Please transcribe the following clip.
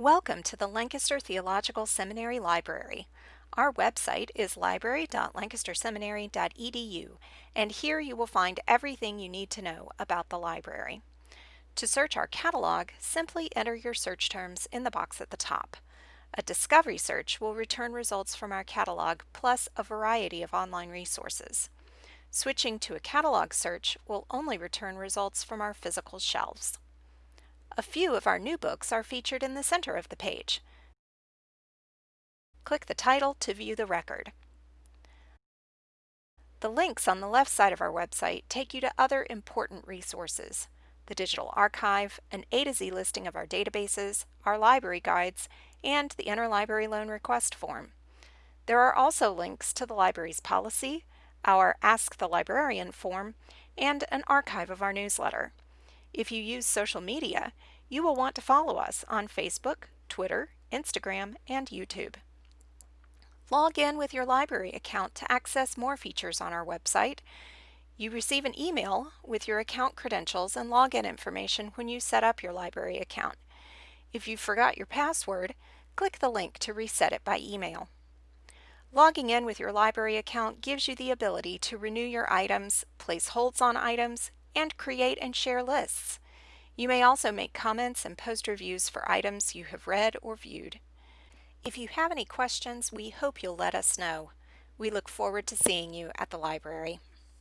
Welcome to the Lancaster Theological Seminary Library. Our website is library.lancasterseminary.edu and here you will find everything you need to know about the library. To search our catalog, simply enter your search terms in the box at the top. A discovery search will return results from our catalog plus a variety of online resources. Switching to a catalog search will only return results from our physical shelves. A few of our new books are featured in the center of the page. Click the title to view the record. The links on the left side of our website take you to other important resources, the digital archive, an A to Z listing of our databases, our library guides, and the interlibrary loan request form. There are also links to the library's policy, our Ask the Librarian form, and an archive of our newsletter. If you use social media, you will want to follow us on Facebook, Twitter, Instagram, and YouTube. Log in with your library account to access more features on our website. You receive an email with your account credentials and login information when you set up your library account. If you forgot your password, click the link to reset it by email. Logging in with your library account gives you the ability to renew your items, place holds on items, and create and share lists. You may also make comments and post reviews for items you have read or viewed. If you have any questions, we hope you'll let us know. We look forward to seeing you at the library.